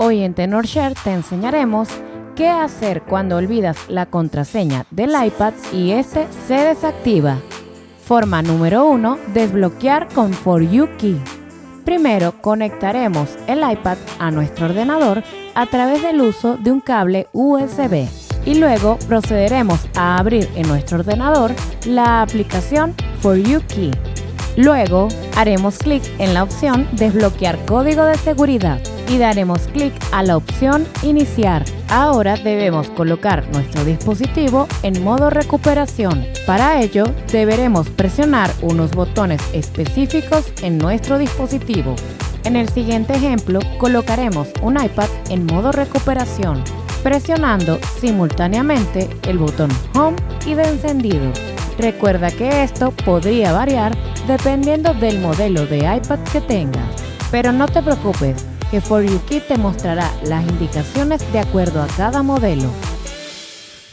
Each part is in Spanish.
Hoy en TenorShare te enseñaremos qué hacer cuando olvidas la contraseña del iPad y este se desactiva. Forma número 1. Desbloquear con For You Key. Primero conectaremos el iPad a nuestro ordenador a través del uso de un cable USB y luego procederemos a abrir en nuestro ordenador la aplicación For You Key. Luego haremos clic en la opción Desbloquear código de seguridad y daremos clic a la opción Iniciar. Ahora debemos colocar nuestro dispositivo en modo recuperación. Para ello deberemos presionar unos botones específicos en nuestro dispositivo. En el siguiente ejemplo colocaremos un iPad en modo recuperación presionando simultáneamente el botón Home y de encendido. Recuerda que esto podría variar dependiendo del modelo de iPad que tengas. Pero no te preocupes, que For You Key te mostrará las indicaciones de acuerdo a cada modelo.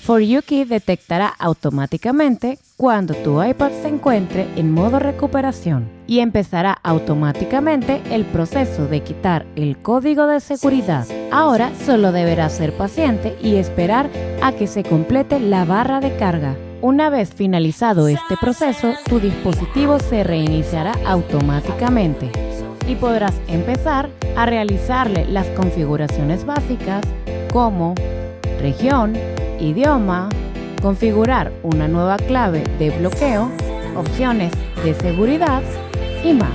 For You Key detectará automáticamente cuando tu iPad se encuentre en modo recuperación y empezará automáticamente el proceso de quitar el código de seguridad. Ahora solo deberás ser paciente y esperar a que se complete la barra de carga. Una vez finalizado este proceso, tu dispositivo se reiniciará automáticamente y podrás empezar a realizarle las configuraciones básicas como región, idioma, configurar una nueva clave de bloqueo, opciones de seguridad y más.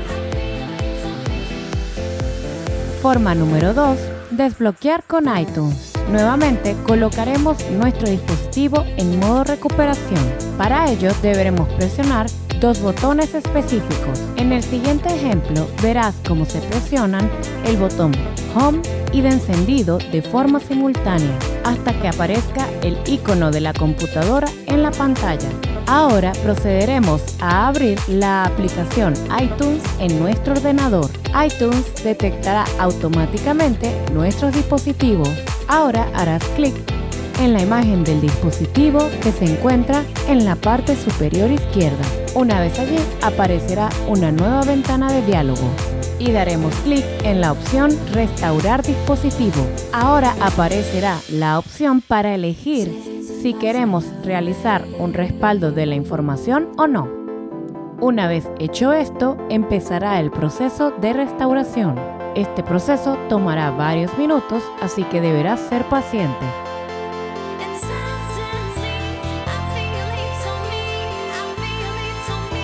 Forma número 2. Desbloquear con iTunes. Nuevamente colocaremos nuestro dispositivo en modo recuperación. Para ello deberemos presionar dos botones específicos. En el siguiente ejemplo verás cómo se presionan el botón Home y de encendido de forma simultánea hasta que aparezca el icono de la computadora en la pantalla. Ahora procederemos a abrir la aplicación iTunes en nuestro ordenador. iTunes detectará automáticamente nuestros dispositivos. Ahora harás clic en la imagen del dispositivo que se encuentra en la parte superior izquierda. Una vez allí aparecerá una nueva ventana de diálogo y daremos clic en la opción Restaurar dispositivo. Ahora aparecerá la opción para elegir si queremos realizar un respaldo de la información o no. Una vez hecho esto, empezará el proceso de restauración. Este proceso tomará varios minutos, así que deberás ser paciente.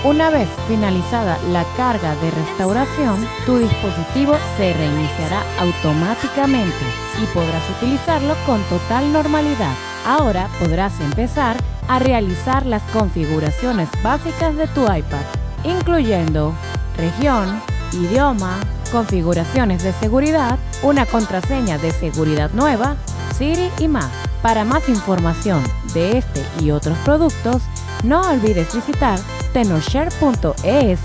Una vez finalizada la carga de restauración, tu dispositivo se reiniciará automáticamente y podrás utilizarlo con total normalidad. Ahora podrás empezar a realizar las configuraciones básicas de tu iPad, incluyendo región, idioma, configuraciones de seguridad, una contraseña de seguridad nueva, Siri y más. Para más información de este y otros productos, no olvides visitar tenorshare.es.